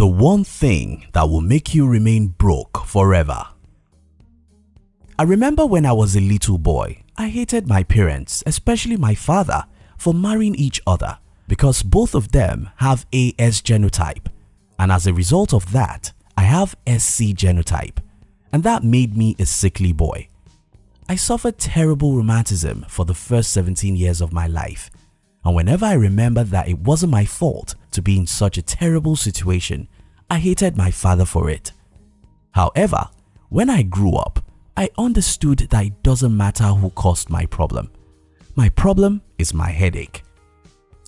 The one thing that will make you remain broke forever. I remember when I was a little boy, I hated my parents, especially my father, for marrying each other because both of them have AS genotype and as a result of that, I have SC genotype and that made me a sickly boy. I suffered terrible rheumatism for the first 17 years of my life and whenever I remember that it wasn't my fault to be in such a terrible situation, I hated my father for it. However, when I grew up, I understood that it doesn't matter who caused my problem. My problem is my headache.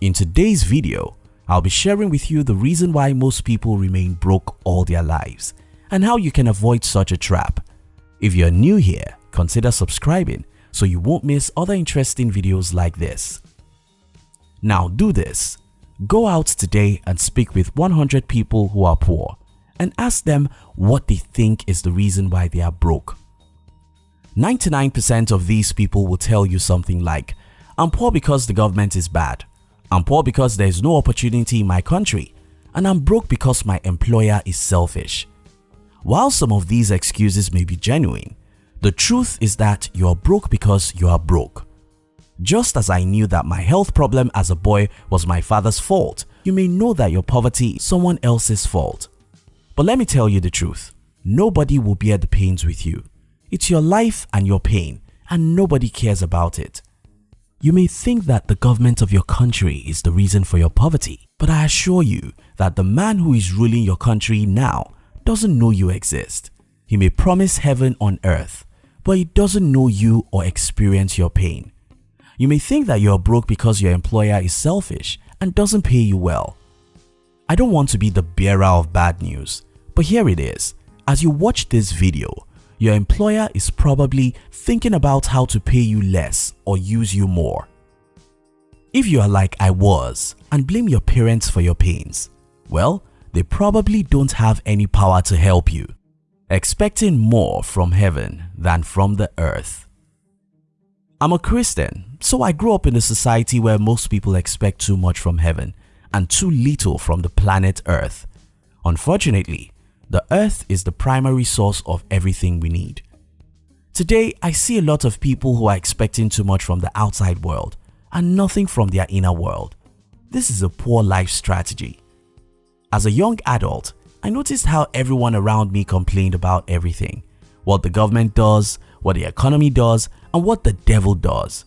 In today's video, I'll be sharing with you the reason why most people remain broke all their lives and how you can avoid such a trap. If you're new here, consider subscribing so you won't miss other interesting videos like this. Now do this. Go out today and speak with 100 people who are poor and ask them what they think is the reason why they are broke. 99% of these people will tell you something like, I'm poor because the government is bad. I'm poor because there is no opportunity in my country and I'm broke because my employer is selfish. While some of these excuses may be genuine, the truth is that you are broke because you are broke. Just as I knew that my health problem as a boy was my father's fault, you may know that your poverty is someone else's fault. But let me tell you the truth, nobody will bear the pains with you. It's your life and your pain and nobody cares about it. You may think that the government of your country is the reason for your poverty, but I assure you that the man who is ruling your country now doesn't know you exist. He may promise heaven on earth, but he doesn't know you or experience your pain. You may think that you're broke because your employer is selfish and doesn't pay you well. I don't want to be the bearer of bad news, but here it is. As you watch this video, your employer is probably thinking about how to pay you less or use you more. If you are like I was and blame your parents for your pains, well, they probably don't have any power to help you, expecting more from heaven than from the earth. I'm a Christian, so I grew up in a society where most people expect too much from heaven and too little from the planet earth. Unfortunately, the earth is the primary source of everything we need. Today, I see a lot of people who are expecting too much from the outside world and nothing from their inner world. This is a poor life strategy. As a young adult, I noticed how everyone around me complained about everything. What the government does, what the economy does, and what the devil does.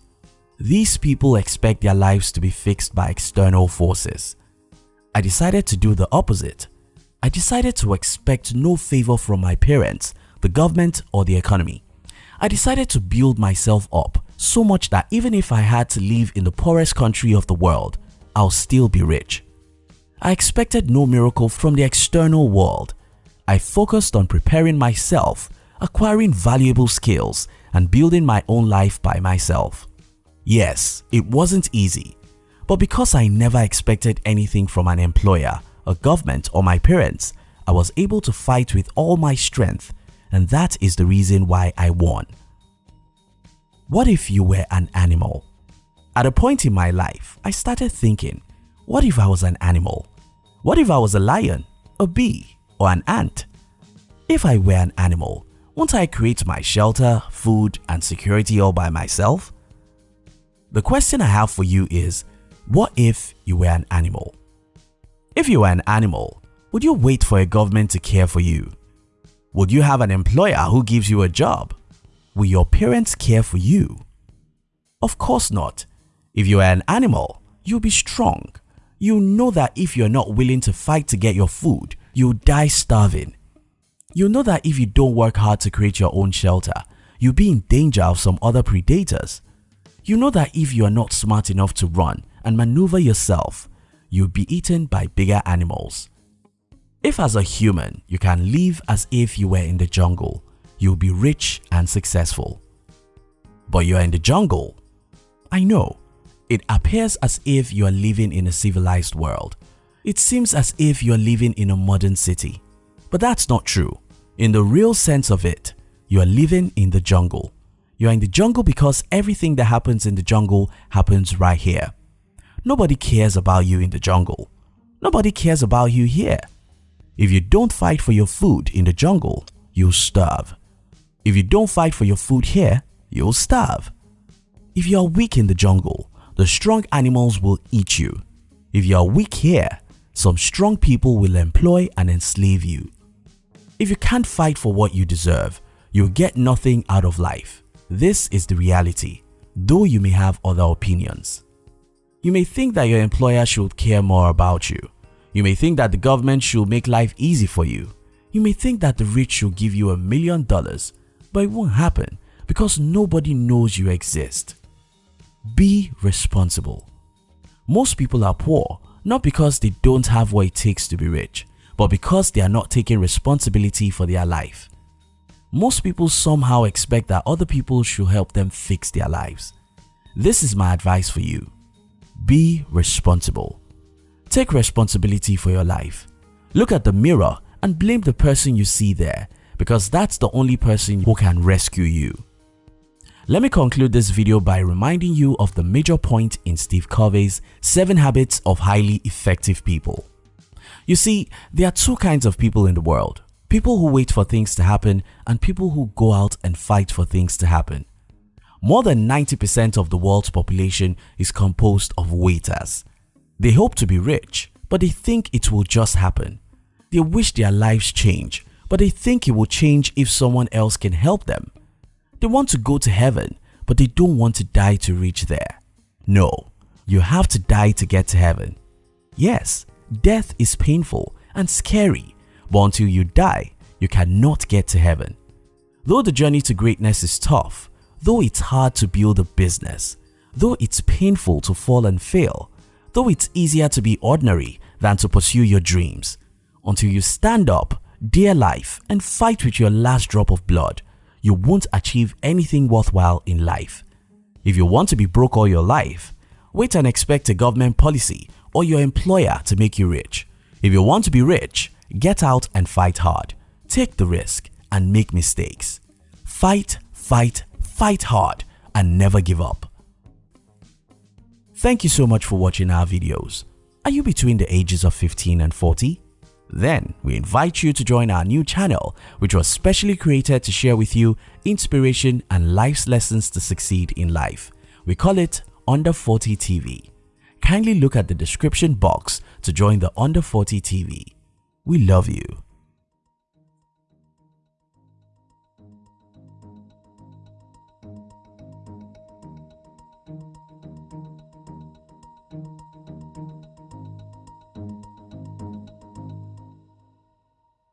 These people expect their lives to be fixed by external forces. I decided to do the opposite I decided to expect no favor from my parents, the government or the economy. I decided to build myself up so much that even if I had to live in the poorest country of the world, I'll still be rich. I expected no miracle from the external world. I focused on preparing myself, acquiring valuable skills and building my own life by myself. Yes, it wasn't easy, but because I never expected anything from an employer, a government or my parents, I was able to fight with all my strength and that is the reason why I won. What if you were an animal? At a point in my life, I started thinking, what if I was an animal? What if I was a lion, a bee, or an ant? If I were an animal, won't I create my shelter, food, and security all by myself? The question I have for you is, what if you were an animal? If you were an animal, would you wait for a government to care for you? Would you have an employer who gives you a job? Will your parents care for you? Of course not. If you are an animal, you'll be strong. You know that if you're not willing to fight to get your food, you'll die starving. You know that if you don't work hard to create your own shelter, you'll be in danger of some other predators. You know that if you are not smart enough to run and maneuver yourself, you'll be eaten by bigger animals. If as a human you can live as if you were in the jungle, you'll be rich and successful. But you are in the jungle. I know, it appears as if you are living in a civilized world. It seems as if you are living in a modern city. But that's not true. In the real sense of it, you are living in the jungle. You are in the jungle because everything that happens in the jungle happens right here. Nobody cares about you in the jungle. Nobody cares about you here. If you don't fight for your food in the jungle, you'll starve. If you don't fight for your food here, you'll starve. If you are weak in the jungle, the strong animals will eat you. If you are weak here, some strong people will employ and enslave you. If you can't fight for what you deserve, you'll get nothing out of life. This is the reality, though you may have other opinions. You may think that your employer should care more about you. You may think that the government should make life easy for you. You may think that the rich should give you a million dollars, but it won't happen because nobody knows you exist. Be responsible. Most people are poor not because they don't have what it takes to be rich, but because they are not taking responsibility for their life. Most people somehow expect that other people should help them fix their lives. This is my advice for you. Be responsible. Take responsibility for your life. Look at the mirror and blame the person you see there because that's the only person who can rescue you. Let me conclude this video by reminding you of the major point in Steve Covey's 7 Habits of Highly Effective People. You see, there are two kinds of people in the world. People who wait for things to happen and people who go out and fight for things to happen. More than 90% of the world's population is composed of waiters. They hope to be rich, but they think it will just happen. They wish their lives change, but they think it will change if someone else can help them. They want to go to heaven, but they don't want to die to reach there. No, you have to die to get to heaven. Yes, death is painful and scary, but until you die, you cannot get to heaven. Though the journey to greatness is tough, though it's hard to build a business, though it's painful to fall and fail, though it's easier to be ordinary than to pursue your dreams, until you stand up, dare life and fight with your last drop of blood, you won't achieve anything worthwhile in life. If you want to be broke all your life, wait and expect a government policy or your employer to make you rich. If you want to be rich, get out and fight hard. Take the risk and make mistakes. Fight, fight, fight hard and never give up. Thank you so much for watching our videos. Are you between the ages of 15 and 40? Then, we invite you to join our new channel which was specially created to share with you inspiration and life's lessons to succeed in life. We call it Under 40 TV. Kindly look at the description box to join the Under 40 TV. We love you.